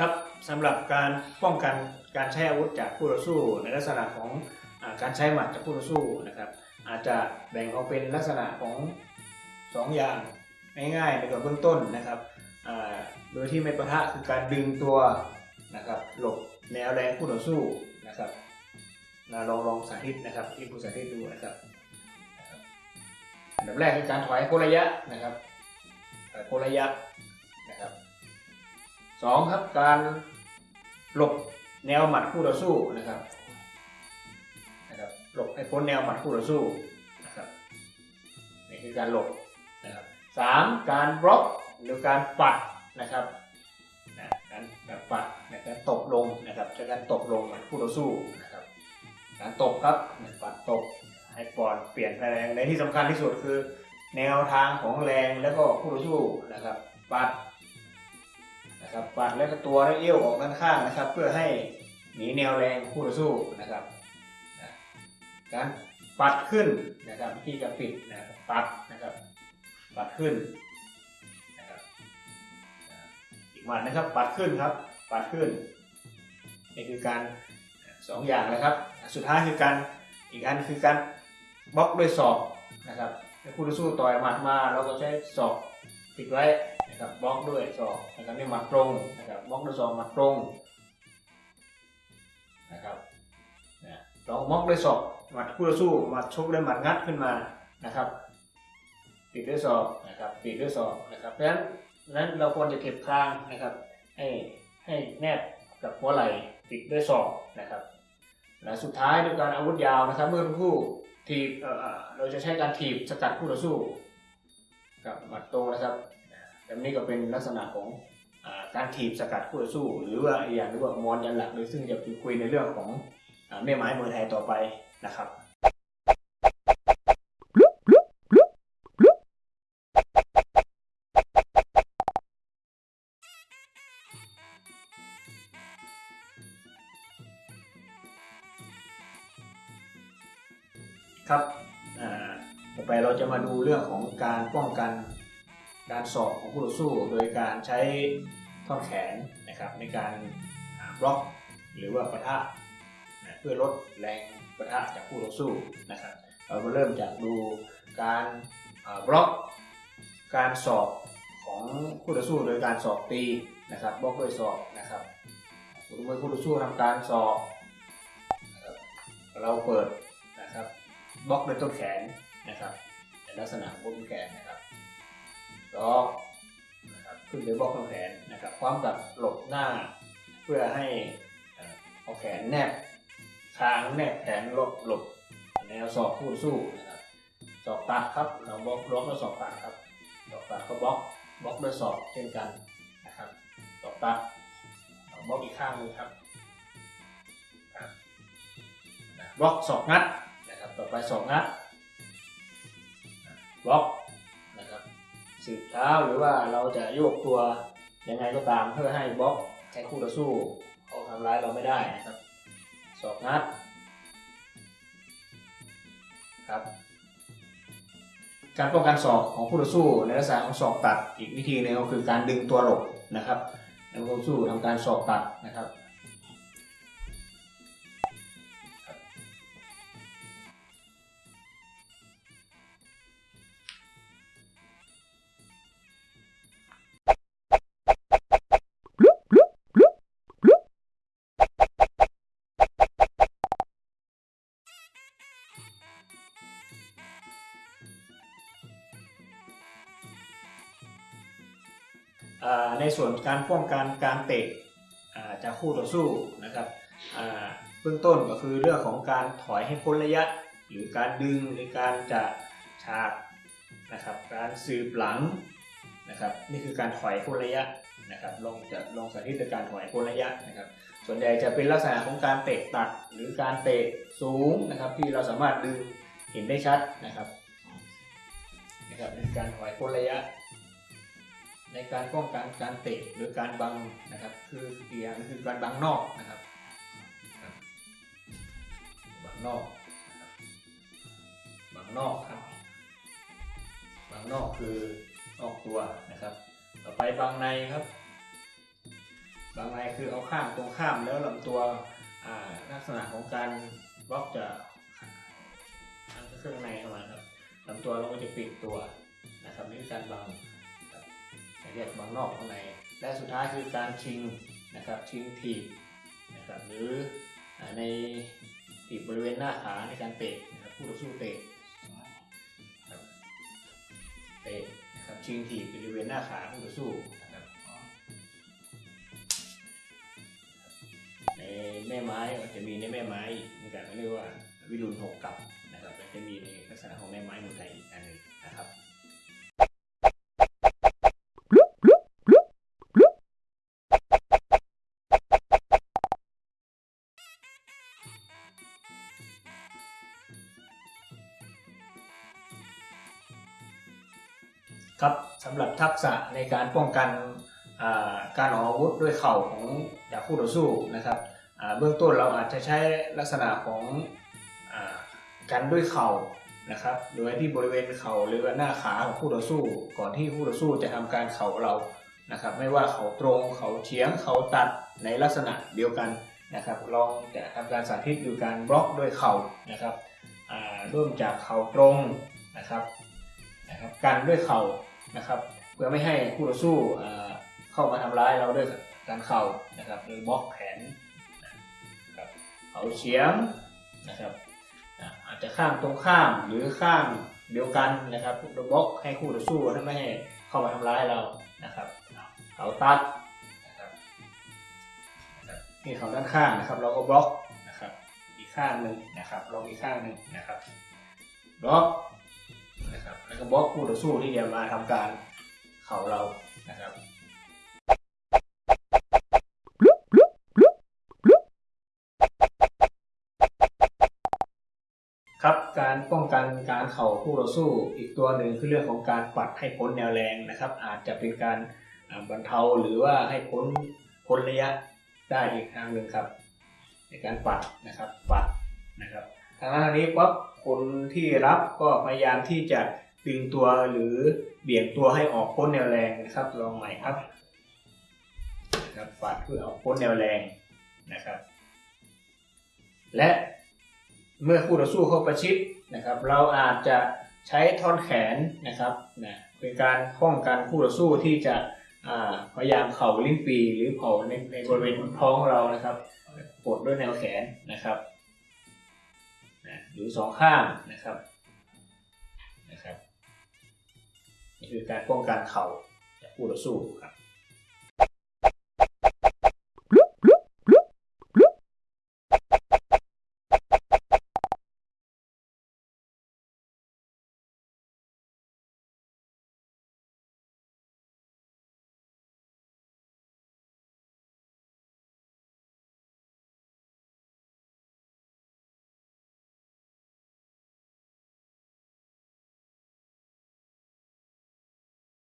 ครับสำหรับการป้องกันการใช้อาวุธจากผู้ต่อสู้ ในลักษณะของอการใช้หมัดจากผู้ต่อสู้นะครับ อาจจะแบ่งออกเป็นลักษณะของสองอย่างง่ายๆในตัวเบื้องต้นนะครับโดยที่ไม่ประทะคือการดึงตัวนะครับหลบแนวแรงผู้ต่อสู้นะครับนะลองลองสาธิตนะครับที่ผู้สาธิตดูนะครับอันดับแรกคือการถอยโคระยะนะครับถอยโคระยะ สองครับการหลบแนวหมัดคู่ต่อสู้นะครับนะครับหลบให้พ้นแนวหมัดคู่ต่อสู้นะครับนี่คือการหลบนะครับสามการบล็อกหรือการปัดนะครับนะการการปัดนะการตบลงนะครับใช้การตบลงหมัดคู่ต่อสู้นะครับการตบครับปัดตบให้ปอนเปลี่ยนแรงในที่สำคัญที่สุดคือ แนวทางของแรงแล้วก็คู่ต่อสู้นะครับปัด นะครับปัดแล้วก็ตัวและเอี้ยวออกด้านข้างนะครับ เพื่อให้หนีแนวแรงคู่ต่อสู้นะครับการปัดขึ้นนะครับที่จะปิดนะครับปัดนะครับ ปัดขึ้นนะครับอีกวันนะครับ ปัดขึ้นครับ ปัดขึ้นนี่คือการสองอย่างนะครับ สุดท้ายคือการอีกอันคือการบล็อกด้วยศอกนะครับคู่ต่อสู้ต่อยหมัดมาเราก็ใช้ศอกปิดไว้ นะครับบล็อกด้วยศอกนะครับนี่หมัดตรงนะครับบล็อกด้วยศอกหมัดตรงนะครับนะลองบล็อกด้วยศอกหมัดคู่ต่อสู้หมัดชกด้วยหมัดงัดขึ้นมานะครับปิดด้วยศอกนะครับปิดด้วยศอกนะครับเพราะฉะนั้นนั้นเราควรจะเก็บคางนะครับ ให้ให้แนบกับหัวไหล่ปิดด้วยศอกนะครับและสุดท้ายด้วยการอาวุธยาวนะครับ เมื่อผู้ทีบเอ่เอ่อเราจะใช้การถีบสกัดคู่ต่อสู้กับหมัดตรงนะครับ แบบนี้ก็เป็นลักษณะของอการถีบสกัดคู่ต่อสู้ หรือว่าอีกอย่างเรียกว่ามอนยันหลักเลยซึ่งจะคุยในเรื่องของอแม่ไม้มวยไทยต่อไปนะครับครับต่อไปเราจะมาดูเรื่องของการป้องกัน การสอบของคู่ต่อสู้โดยการใช้ท่อนแขนนะครับในการบล็อกหรือว่าปะทะนะเพื่อลดแรงปะทะจากคู่ต่อสู้นะครับเรามาเริ่มจากดูการบล็อกการสอบของคู่ต่อสู้โดยการสอบตีนะครับบล็อกด้วยสอบนะครับคู่ต่อสู้ต่อสู้ทำการสอบนะครับเราเปิดนะครับบล็อกด้วยต้นแขนนะครับในลักษณะของบล็อกต้นแขนนะครับ ล็อกนะครับขึ้นไปบล็อกต้นแขนนะครับพร้อมกับหลบหน้า เพื่อให้เอาแขนแนบคางแนบแขนหลบหลบแนวศอกคู่สู้นะครับศอกตัดครับเราบล็อกบล็อกด้วยศอกตัดครับศอกตัดก็บล็อกบล็อกด้วยศอกเช่นกันนะครับศอกตัดเราบล็อกอีกข้างหนึงครับบล็อกศอกงัดนะครับต่อไปสองนัดบล็อก สืบเท้าหรือว่าเราจะโยกตัวยังไงก็ตามเพื่อให้บล็อกให้คู่ต่อสู้เขาทำร้ายเราไม่ได้นะครับสองนัดครับการป้องกันศอกของคู่ต่อสู้ในลักษณะของศอกตัดอีกวิธีหนึงก็คือการดึงตัวหลบนะครับในคู่ต่อสู้ทำการศอกตัดนะครับ ในส่วนการป้องกันการเตะจากคู่ต่อสู้นะครับเบื้องต้นก็คือเรื่องของการถอยให้พ้นระยะ หรือการดึงหรือการจะฉากนะครับการสืบหลังนะครับนี่คือการถอยพ้นระยะนะครับลองจะลองสาธิตการถอยพ้นระยะนะครับ ส่วนใหญ่จะเป็นลักษณะของการเตะตัดหรือการเตะสูงนะครับที่เราสามารถดึงเห็นได้ชัดนะครับนะครับเป็นการถอยพ้นระยะ ในการป้องกันการเตะหรือการบังนะครับ คืออีกอย่างคือการบังนอกนะครับบังนอกบังนอกครับบังนอกคือนอกตัวนะครับ ต่อไปบังในครับบางรายคือเอาข้ามตรงข้ามแล้วลำตัวลักษณะของการบล็อกจะอันเครื่องในเข้ามาครับลำตัวเราก็จะปิดตัวนะครับนี่คือการบัง เรียกบังนอกข้างใน และสุดท้ายคือการชิงนะครับชิงถีบนะครับหรือในถีบบริเวณหน้าขาในการเตะนะครับผู้ต่อสู้เตะครับเตะนะครับชิงถีบบริเวณหน้าขาผู้ต่อสู้นะครับในแม่ไม้จะมีในแม่ไม้อีกเหมือนกันเรียกว่าวิรุณหกกับนะครับจะมีในลักษณะของแม่ไม้เมืองไทยอีกอันหนึ่ง ครับสำหรับทักษะในการป้องกันการออกอาวุธด้วยเข่าของจากคู่ต่อสู้นะครับเบื้องต้นเราอาจจะใช้ลักษณะของอากันด้วยเข่านะครับ โดยที่บริเวณเข่าหรือหน้าขาของคู่ต่อสู้ ก่อนที่คู่ต่อสู้จะทำการเข่าเรานะครับ ไม่ว่าเข่าตรงเข่าเฉียงเข่าตัดในลักษณะเดียวกันนะครับ ลองจะทำการสาธิตดูการบล็อกด้วยเข่านะครับอ่าเริ่มจากเข่าตรงนะครับนะครับกันด้วยเข่า นะครับเพื่อไม่ให้คู่ต่อสู้เข้ามาทำร้ายเราด้วยการเข่านะครับหรือบล็อกแขนนะครับเขาเฉียงนะครับอาจจะข้างตรงข้ามหรือข้างเดียวกันนะครับโดยบล็อกให้คู่ต่อสู้ไม่ให้เข้ามาทำร้ายเรานะครับเขาตัดนะครับนี่เขาด้านข้างนะครับ เราก็บล็อกนะครับ อีกข้างหนึ่งนะครับลองอีกข้างหนึ่งนะครับบล็อก นะครับแล้วก็บล็อกคู่ต่อสู้ที่จะมาทำการเข่าเรานะครับครับการป้องกันการเข่าคู่ต่อสู้อีกตัวหนึ่งคือเรื่องของการปัดให้พ้นแนวแรงนะครับ อาจจะเป็นการบรรเทาหรือว่าให้พ้นพ้นระยะได้อีกทางหนึ่งครับ ในการปัดนะครับปัดนะครับ ทางด้านนี้ปั๊บคนที่รับก็พยายามที่จะดึงตัวหรือเบี่ยงตัวให้ออกพ้นแนวแรงนะครับลองใหม่ครับนะครับปัดเพื่อออกพ้นแนวแรงนะครับ และเมื่อคู่ต่อสู้เข้าประชิดนะครับ เราอาจจะใช้ท่อนแขนนะครับนะเป็นการป้องกันคู่ต่อสู้ที่จะพยายามเข่าลิ้นปีหรือเผาในในบริเวณท้องเรานะครับกดด้วยแนวแขนนะครับ นะหรือสองข้างนะครับนะครับนี่คือการป้องกันเข่าจากคู่ต่อสู้ครับ